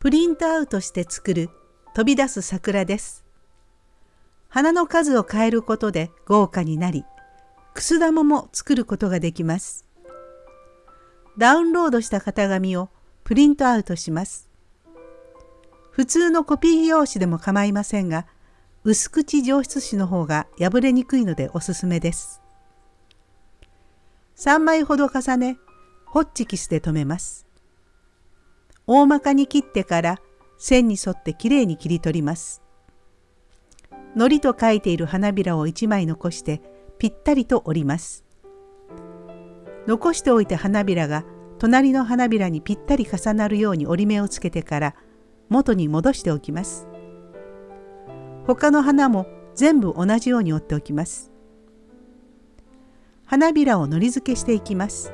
プリントアウトして作る飛び出す桜です。花の数を変えることで豪華になり、くす玉も作ることができます。ダウンロードした型紙をプリントアウトします。普通のコピー用紙でも構いませんが、薄口上質紙の方が破れにくいのでおすすめです。3枚ほど重ね、ホッチキスで留めます。大まかに切ってから線に沿ってきれいに切り取ります。糊と書いている花びらを1枚残してぴったりと折ります。残しておいた花びらが隣の花びらにぴったり重なるように折り目をつけてから元に戻しておきます。他の花も全部同じように折っておきます。花びらを糊付けしていきます。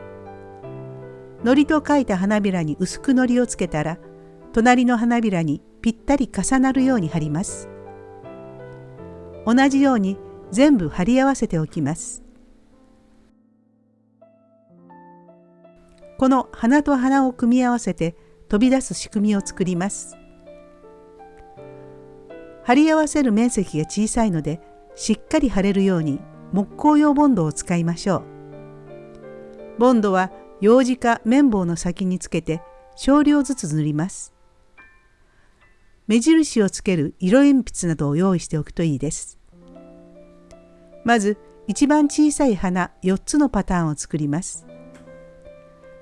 糊と書いた花びらに薄く糊をつけたら隣の花びらにぴったり重なるように貼ります。同じように全部貼り合わせておきます。この花と花を組み合わせて飛び出す仕組みを作ります。貼り合わせる面積が小さいのでしっかり貼れるように木工用ボンドを使いましょう。ボンドは楊枝か綿棒の先につけて少量ずつ塗ります。目印をつける色鉛筆などを用意しておくといいです。まず一番小さい花4つのパターンを作ります。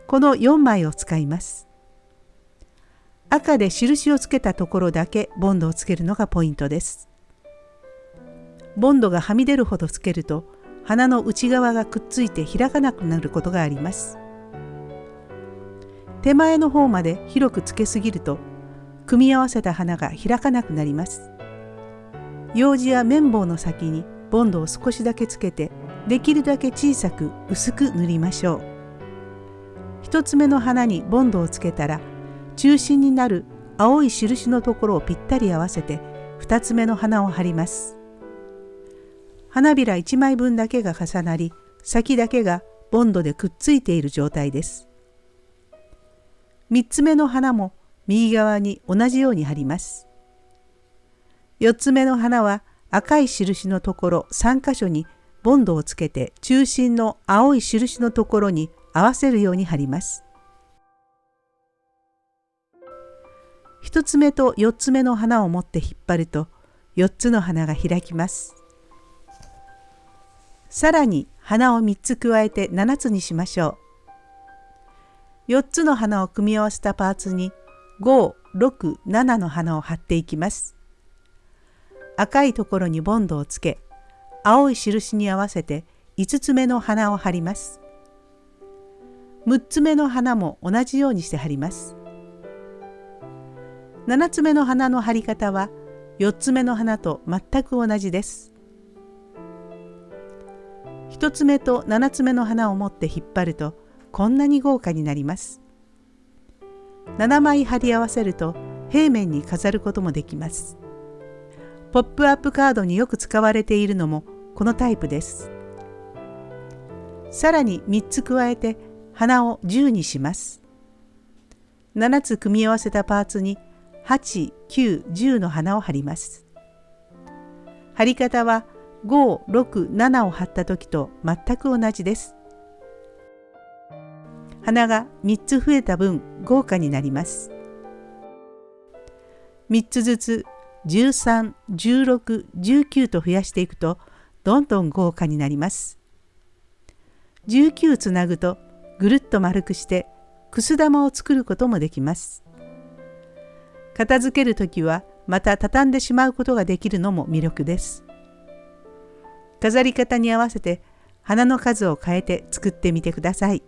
この4枚を使います。赤で印をつけたところだけボンドをつけるのがポイントです。ボンドがはみ出るほどつけると花の内側がくっついて開かなくなることがあります。手前の方まで広くつけすぎると組み合わせた花が開かなくなります。楊枝や綿棒の先にボンドを少しだけつけてできるだけ小さく薄く塗りましょう。一つ目の花にボンドをつけたら中心になる青い印のところをぴったり合わせて2つ目の花を貼ります。花びら1枚分だけが重なり先だけがボンドでくっついている状態です。3つ目の花も右側に同じように貼ります。4つ目の花は赤い印のところ3箇所にボンドをつけて中心の青い印のところに合わせるように貼ります。1つ目と4つ目の花を持って引っ張ると4つの花が開きます。さらに花を3つ加えて7つにしましょう。4つの花を組み合わせたパーツに5、6、7の花を貼っていきます。赤いところにボンドをつけ、青い印に合わせて5つ目の花を貼ります。6つ目の花も同じようにして貼ります。7つ目の花の貼り方は4つ目の花と全く同じです。1つ目と7つ目の花を持って引っ張るとこんなに豪華になります。7枚貼り合わせると平面に飾ることもできます。ポップアップカードによく使われているのもこのタイプです。さらに3つ加えて花を10にします。7つ組み合わせたパーツに8、9、10の花を貼ります。貼り方は5、6、7を貼った時と全く同じです。花が3つ増えた分豪華になります。3つずつ13、16、19と増やしていくとどんどん豪華になります。19つなぐとぐるっと丸くしてくす玉を作ることもできます。片付ける時はまた畳んでしまうことができるのも魅力です。飾り方に合わせて花の数を変えて作ってみてください。